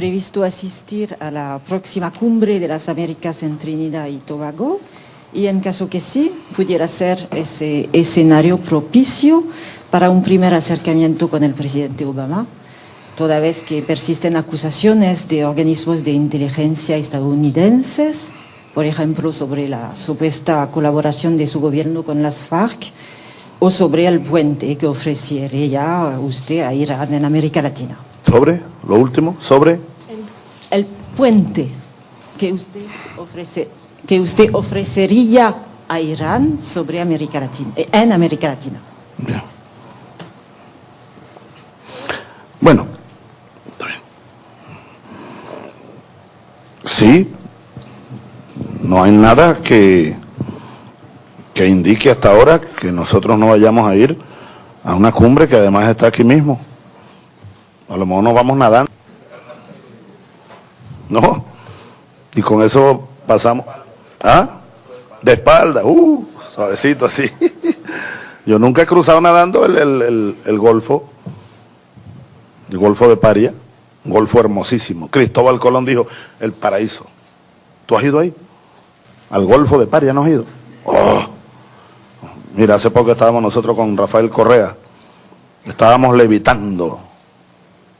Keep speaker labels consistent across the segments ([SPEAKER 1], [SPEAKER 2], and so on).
[SPEAKER 1] previsto asistir a la próxima cumbre de las Américas en Trinidad y Tobago y en caso que sí, pudiera ser ese escenario propicio para un primer acercamiento con el presidente Obama, toda vez que persisten acusaciones de organismos de inteligencia estadounidenses, por ejemplo, sobre la supuesta colaboración de su gobierno con las FARC o sobre el puente que ofrecería usted a Irán en América Latina.
[SPEAKER 2] ¿Sobre? Lo último, sobre...
[SPEAKER 1] Puente que usted, ofrece, que usted ofrecería a Irán sobre América Latina, eh, en América Latina.
[SPEAKER 2] Bueno, Sí, no hay nada que, que indique hasta ahora que nosotros no vayamos a ir a una cumbre que además está aquí mismo. A lo mejor nos vamos nadando. ¿No? Y con eso pasamos. ¿Ah? De espalda, uh, suavecito así. Yo nunca he cruzado nadando el, el, el Golfo, el Golfo de Paria. Un golfo hermosísimo. Cristóbal Colón dijo, el paraíso. ¿Tú has ido ahí? Al Golfo de Paria, ¿no has ido? Oh. Mira, hace poco estábamos nosotros con Rafael Correa. Estábamos levitando.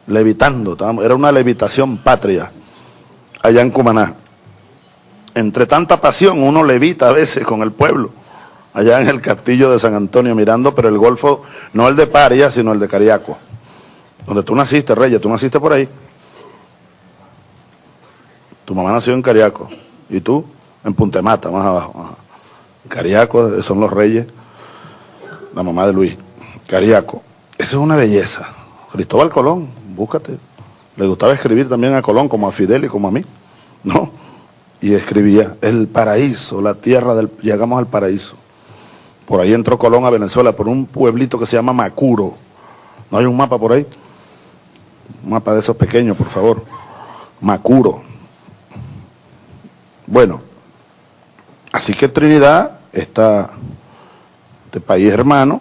[SPEAKER 2] Levitando. era una levitación patria. Allá en Cumaná. Entre tanta pasión, uno levita a veces con el pueblo. Allá en el castillo de San Antonio mirando, pero el Golfo, no el de Paria, sino el de Cariaco. Donde tú naciste, Reyes, tú naciste por ahí. Tu mamá nació en Cariaco. Y tú en Puntemata, más abajo. Cariaco son los Reyes. La mamá de Luis. Cariaco. Esa es una belleza. Cristóbal Colón, búscate. Le gustaba escribir también a Colón, como a Fidel y como a mí. ¿No? Y escribía, el paraíso, la tierra del... Llegamos al paraíso. Por ahí entró Colón a Venezuela, por un pueblito que se llama Macuro. ¿No hay un mapa por ahí? Un mapa de esos pequeños, por favor. Macuro. Bueno, así que Trinidad está de país hermano,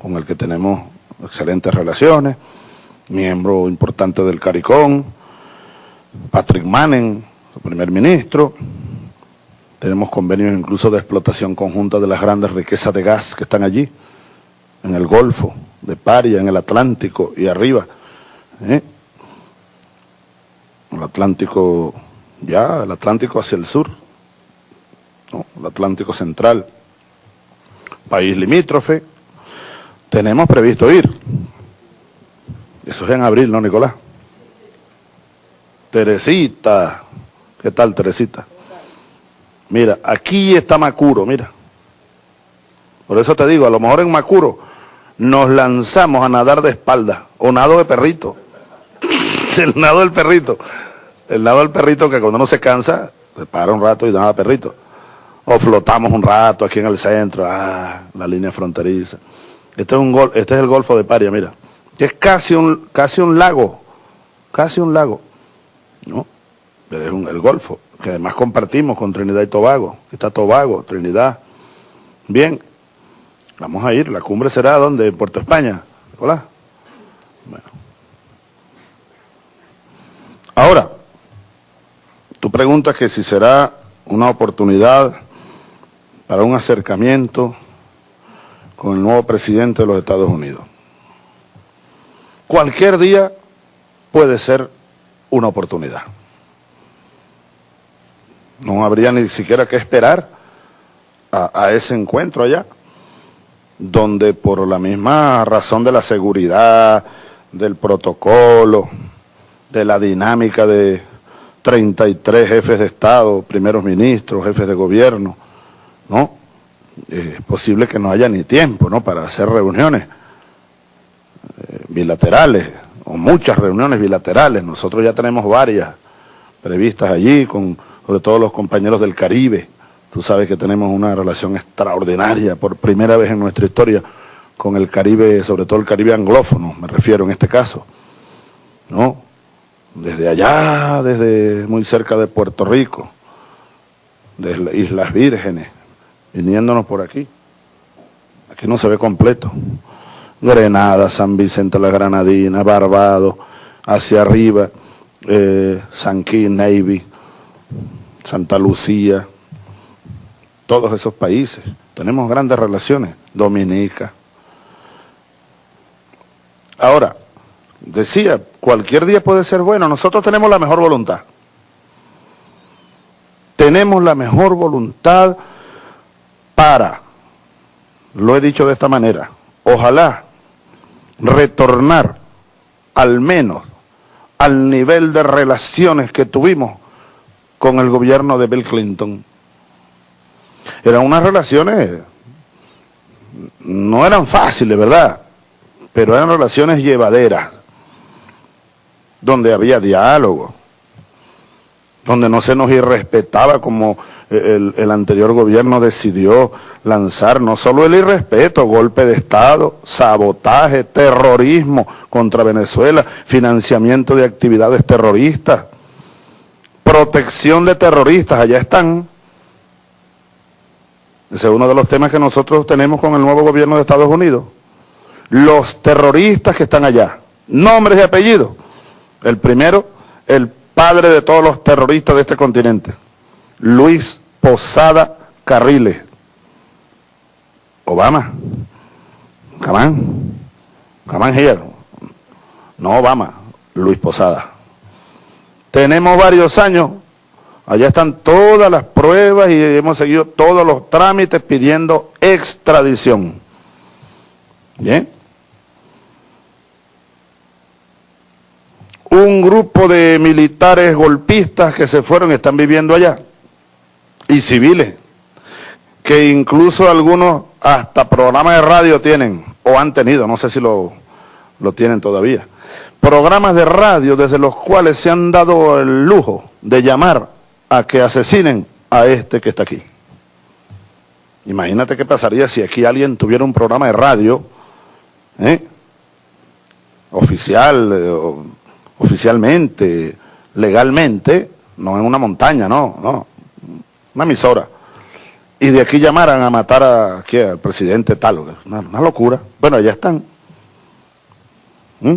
[SPEAKER 2] con el que tenemos excelentes relaciones, miembro importante del CARICOM, Patrick Mannen, su primer ministro, tenemos convenios incluso de explotación conjunta de las grandes riquezas de gas que están allí, en el Golfo, de Paria, en el Atlántico y arriba. ¿eh? El Atlántico, ya, el Atlántico hacia el sur, el Atlántico central, país limítrofe, tenemos previsto ir. Eso es en abril, ¿no, Nicolás? Teresita, ¿qué tal, Teresita? Mira, aquí está Macuro, mira. Por eso te digo, a lo mejor en Macuro nos lanzamos a nadar de espalda, o nado de perrito. el nado del perrito. El nado del perrito que cuando uno se cansa, se para un rato y nada perrito. O flotamos un rato aquí en el centro, ah, la línea fronteriza. Este es, un gol, este es el Golfo de Paria, mira. Que es casi un, casi un lago, casi un lago. ¿No? Es un, el Golfo, que además compartimos con Trinidad y Tobago. Está Tobago, Trinidad. Bien, vamos a ir. La cumbre será donde? En Puerto España. Hola. Bueno. Ahora, tú preguntas que si será una oportunidad para un acercamiento con el nuevo presidente de los Estados Unidos. Cualquier día puede ser una oportunidad. No habría ni siquiera que esperar a, ese encuentro allá, donde por la misma razón de la seguridad, del protocolo, de la dinámica de 33 jefes de Estado, primeros ministros, jefes de gobierno, ¿no? Es posible que no haya ni tiempo, ¿no?, para hacer reuniones eh, bilaterales, o muchas reuniones bilaterales. Nosotros ya tenemos varias previstas allí, con sobre todo los compañeros del Caribe. Tú sabes que tenemos una relación extraordinaria, por primera vez en nuestra historia, con el Caribe, sobre todo el Caribe anglófono, me refiero en este caso, ¿no? desde allá, desde muy cerca de Puerto Rico, desde Islas Vírgenes, viniéndonos por aquí. Aquí no se ve completo. Grenada, San Vicente la Granadina, Barbados, hacia arriba, eh, San Navy, Santa Lucía, todos esos países. Tenemos grandes relaciones, Dominica. Ahora, decía, cualquier día puede ser bueno, nosotros tenemos la mejor voluntad. Tenemos la mejor voluntad para, lo he dicho de esta manera, ojalá retornar al menos al nivel de relaciones que tuvimos con el gobierno de Bill Clinton. Eran unas relaciones, no eran fáciles, ¿verdad? Pero eran relaciones llevaderas, donde había diálogo, donde no se nos irrespetaba como el, anterior gobierno decidió lanzar no solo el irrespeto, golpe de Estado, sabotaje, terrorismo contra Venezuela, financiamiento de actividades terroristas, protección de terroristas, allá están. Ese es uno de los temas que nosotros tenemos con el nuevo gobierno de Estados Unidos. Los terroristas que están allá, nombres y apellidos. El primero, el padre de todos los terroristas de este continente, Luis Posada Carriles. Obama. Camán. Camán here. No Obama, Luis Posada. Tenemos varios años, allá están todas las pruebas y hemos seguido todos los trámites pidiendo extradición. ¿Bien? Un grupo de militares golpistas que se fueron están viviendo allá. Y civiles. Que incluso algunos hasta programas de radio tienen, o han tenido, no sé si lo, lo tienen todavía programas de radio desde los cuales se han dado el lujo de llamar a que asesinen a este que está aquí. Imagínate qué pasaría si aquí alguien tuviera un programa de radio ¿eh? oficial, eh, oficialmente, legalmente, no en una montaña, no, no, una emisora. Y de aquí llamaran a matar a, al presidente tal, una, locura. Bueno, allá están. ¿Mm?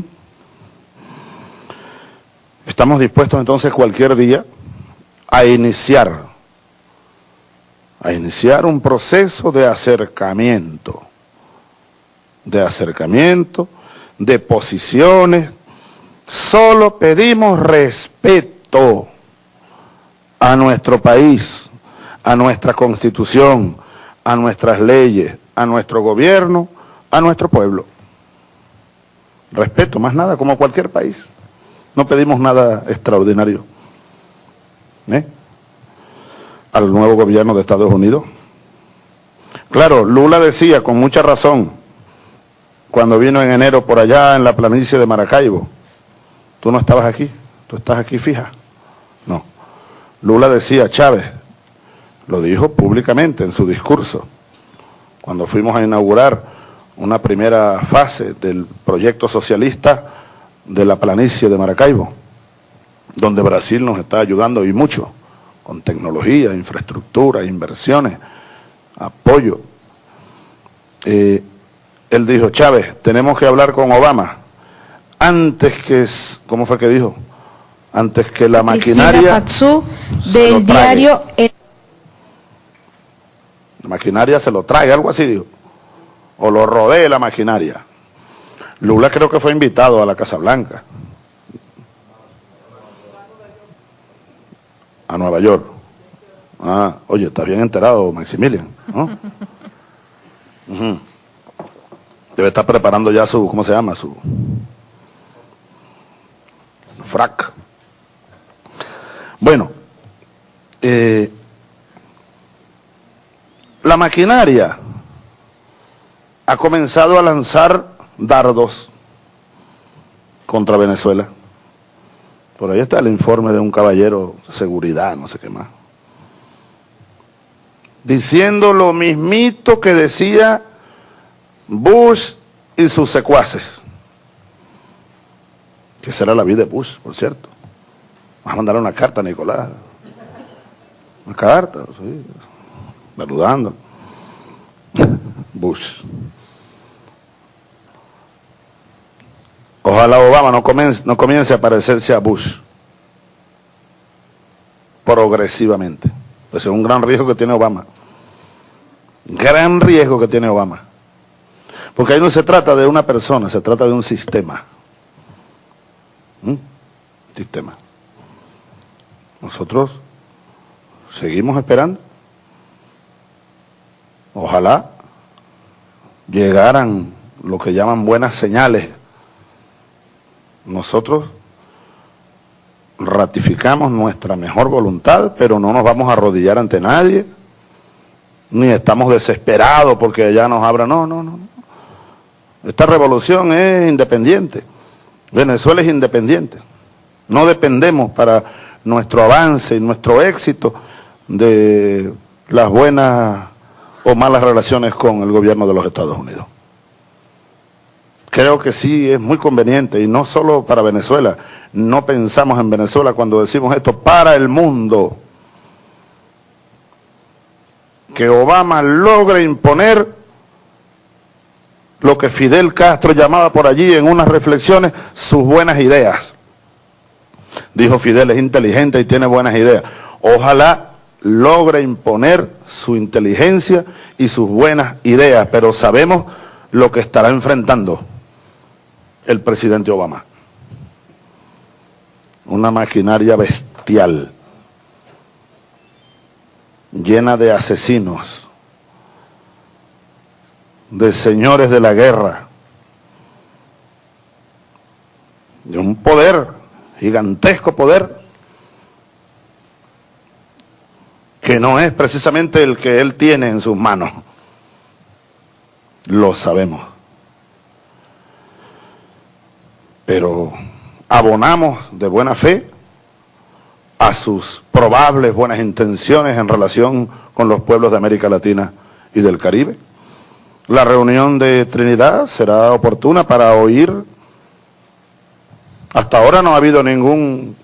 [SPEAKER 2] Estamos dispuestos entonces cualquier día a iniciar, a iniciar un proceso de acercamiento, de acercamiento, de posiciones. Solo pedimos respeto a nuestro país, a nuestra constitución, a nuestras leyes, a nuestro gobierno, a nuestro pueblo. Respeto, más nada, como cualquier país. No pedimos nada extraordinario. ¿eh? Al nuevo gobierno de Estados Unidos. Claro, Lula decía con mucha razón, cuando vino en enero por allá en la planicie de Maracaibo, tú no estabas aquí, tú estás aquí fija. No. Lula decía, Chávez, lo dijo públicamente en su discurso, cuando fuimos a inaugurar una primera fase del proyecto socialista de la planicie de Maracaibo, donde Brasil nos está ayudando y mucho, con tecnología, infraestructura, inversiones, apoyo. Eh, él dijo, Chávez, tenemos que hablar con Obama antes que, ¿cómo fue que dijo? Antes que la maquinaria
[SPEAKER 3] del diario
[SPEAKER 2] maquinaria se lo trae, algo así dijo. O lo rodee la maquinaria. Lula creo que fue invitado a la Casa Blanca. A Nueva York. Ah, oye, está bien enterado Maximilian, Debe estar preparando ya su, ¿cómo se llama? Su, su frac. Bueno, eh, la maquinaria ha comenzado a lanzar dardos contra Venezuela. Por ahí está el informe de un caballero de seguridad, no sé qué más. Diciendo lo mismito que decía Bush y sus secuaces. Que será la vida de Bush, por cierto. Vamos a mandar una carta a Nicolás. Una carta, saludando. Bush. Ojalá Obama no comience, no comience a parecerse a Bush. progresivamente. Ese es un gran riesgo que tiene Obama. Gran riesgo que tiene Obama. Porque ahí no se trata de una persona, se trata de un sistema. ¿Mm? Sistema. Nosotros seguimos esperando. Ojalá llegaran lo que llaman buenas señales. Nosotros ratificamos nuestra mejor voluntad, pero no nos vamos a arrodillar ante nadie, ni estamos desesperados porque ya nos abra. No, no, no. Esta revolución es independiente. Venezuela es independiente. No dependemos para nuestro avance y nuestro éxito de las buenas o malas relaciones con el gobierno de los Estados Unidos. Creo que sí es muy conveniente, y no solo para Venezuela, no pensamos en Venezuela cuando decimos esto, para el mundo, que Obama logre imponer lo que Fidel Castro llamaba por allí en unas reflexiones sus buenas ideas. Dijo Fidel es inteligente y tiene buenas ideas. Ojalá logre imponer su inteligencia y sus buenas ideas, pero sabemos lo que estará enfrentando el presidente Obama. Una maquinaria bestial, llena de asesinos, de señores de la guerra, de un poder, gigantesco poder, que no es precisamente el que él tiene en sus manos. Lo sabemos. Pero abonamos de buena fe a sus probables buenas intenciones en relación con los pueblos de América Latina y del Caribe. La reunión de Trinidad será oportuna para oír. Hasta ahora no ha habido ningún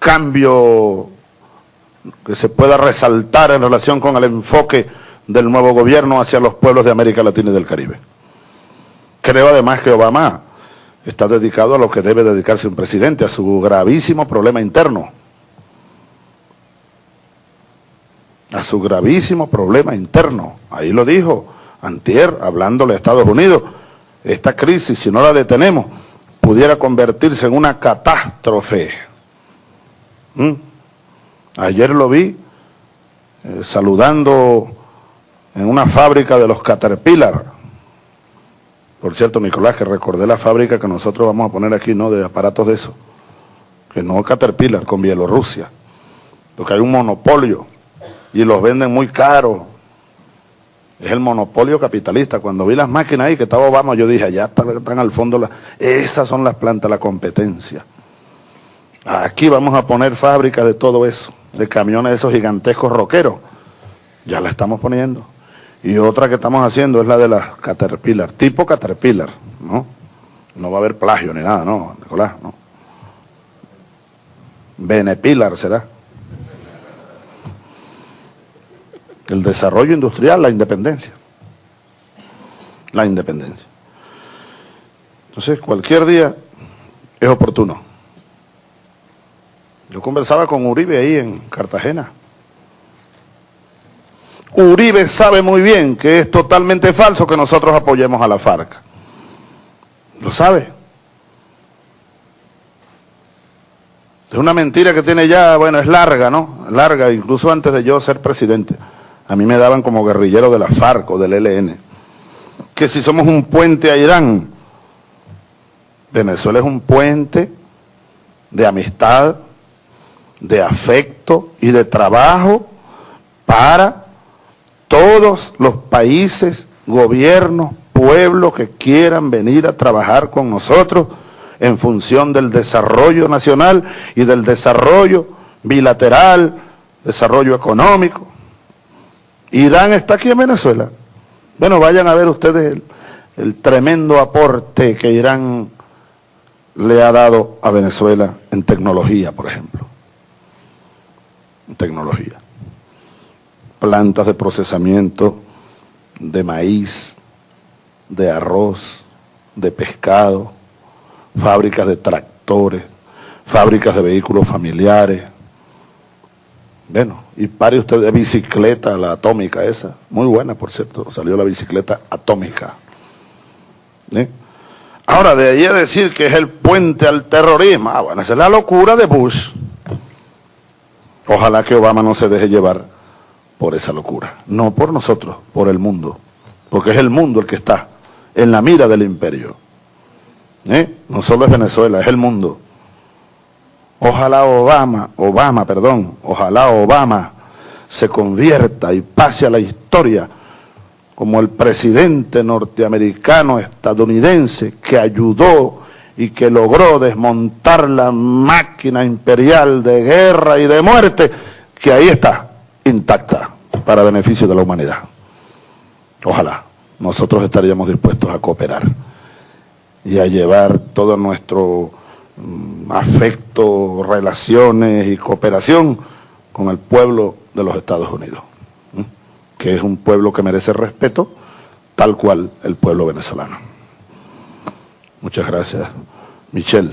[SPEAKER 2] cambio que se pueda resaltar en relación con el enfoque del nuevo gobierno hacia los pueblos de América Latina y del Caribe. Creo además que Obama está dedicado a lo que debe dedicarse un presidente, a su gravísimo problema interno. A su gravísimo problema interno. Ahí lo dijo Antier, hablándole a Estados Unidos. Esta crisis, si no la detenemos, pudiera convertirse en una catástrofe. ¿Mm? Ayer lo vi eh, saludando en una fábrica de los Caterpillar. Por cierto, Nicolás, que recordé la fábrica que nosotros vamos a poner aquí, ¿no? De aparatos de eso. Que no Caterpillar, con Bielorrusia. Porque hay un monopolio y los venden muy caros. Es el monopolio capitalista. Cuando vi las máquinas ahí que estaba Obama, yo dije, allá están, al fondo, esas son las plantas, la competencia. Aquí vamos a poner fábricas de todo eso de camiones esos gigantescos roqueros. Ya la estamos poniendo. Y otra que estamos haciendo es la de las Caterpillar, tipo Caterpillar, ¿no? No va a haber plagio ni nada, ¿no, Nicolás? ¿no? Benepilar será. El desarrollo industrial, la independencia. La independencia. Entonces, cualquier día es oportuno. Yo conversaba con Uribe ahí en Cartagena. Uribe sabe muy bien que es totalmente falso que nosotros apoyemos a la FARC. Lo sabe. Es una mentira que tiene ya, bueno, es larga, ¿no? Larga, incluso antes de yo ser presidente. A mí me daban como guerrillero de la FARC o del ELN. Que si somos un puente a Irán, Venezuela es un puente de amistad, de afecto y de trabajo para todos los países, gobiernos, pueblos que quieran venir a trabajar con nosotros en función del desarrollo nacional y del desarrollo bilateral, desarrollo económico. Irán está aquí en Venezuela. Bueno, vayan a ver ustedes el, tremendo aporte que Irán le ha dado a Venezuela en tecnología, por ejemplo tecnología. Plantas de procesamiento de maíz, de arroz, de pescado, fábricas de tractores, fábricas de vehículos familiares, Bueno, y pare usted de bicicleta, la atómica esa, muy buena por cierto, salió la bicicleta atómica. ¿Eh? Ahora, de ahí a decir que es el puente al terrorismo, ah, bueno, esa es la locura de Bush. Ojalá que Obama no se deje llevar por esa locura, no por nosotros, por el mundo, porque es el mundo el que está en la mira del imperio. ¿Eh? No solo es Venezuela, es el mundo. Ojalá Obama, Obama, perdón, ojalá Obama se convierta y pase a la historia como el presidente norteamericano estadounidense que ayudó y que logró desmontar la máquina imperial de guerra y de muerte, que ahí está, intacta, para beneficio de la humanidad. Ojalá nosotros estaríamos dispuestos a cooperar y a llevar todo nuestro Mm, afecto, relaciones y cooperación con el pueblo de los Estados Unidos, que es un pueblo que merece respeto, tal cual el pueblo venezolano. Muchas gracias. Michelle.